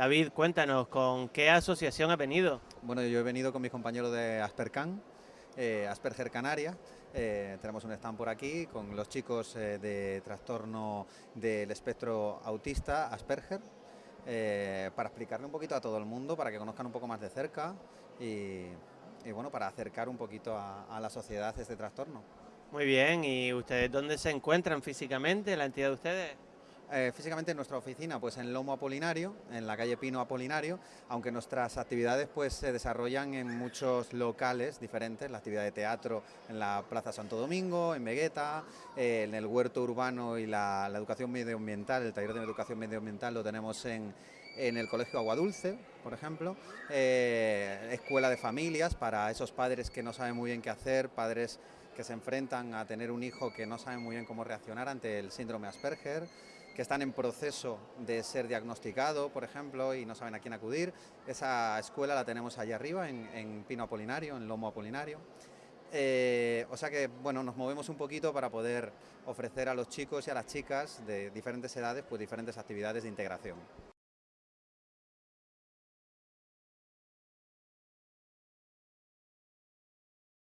David, cuéntanos, ¿con qué asociación has venido? Bueno, yo he venido con mis compañeros de Aspercan, eh, Asperger Canaria. Eh, tenemos un stand por aquí con los chicos eh, de trastorno del espectro autista, Asperger, para explicarle un poquito a todo el mundo, para que conozcan un poco más de cerca y, bueno, para acercar un poquito a, a la sociedad este trastorno. Muy bien, ¿y ustedes dónde se encuentran físicamente, la entidad de ustedes? Eh, físicamente en nuestra oficina, pues en Lomo Apolinario, en la calle Pino Apolinario, aunque nuestras actividades pues se desarrollan en muchos locales diferentes, la actividad de teatro en la Plaza Santo Domingo, en Vegueta, eh, en el huerto urbano y la, educación medioambiental, el taller de educación medioambiental lo tenemos en, el Colegio Aguadulce, por ejemplo, eh, escuela de familias para esos padres que no saben muy bien qué hacer, padres que se enfrentan a tener un hijo que no saben muy bien cómo reaccionar ante el síndrome Asperger, que están en proceso de ser diagnosticado, por ejemplo, y no saben a quién acudir. Esa escuela la tenemos allá arriba, en, Pino Apolinario, en Lomo Apolinario. Eh, o sea que, bueno, nos movemos un poquito para poder ofrecer a los chicos y a las chicas de diferentes edades, pues diferentes actividades de integración.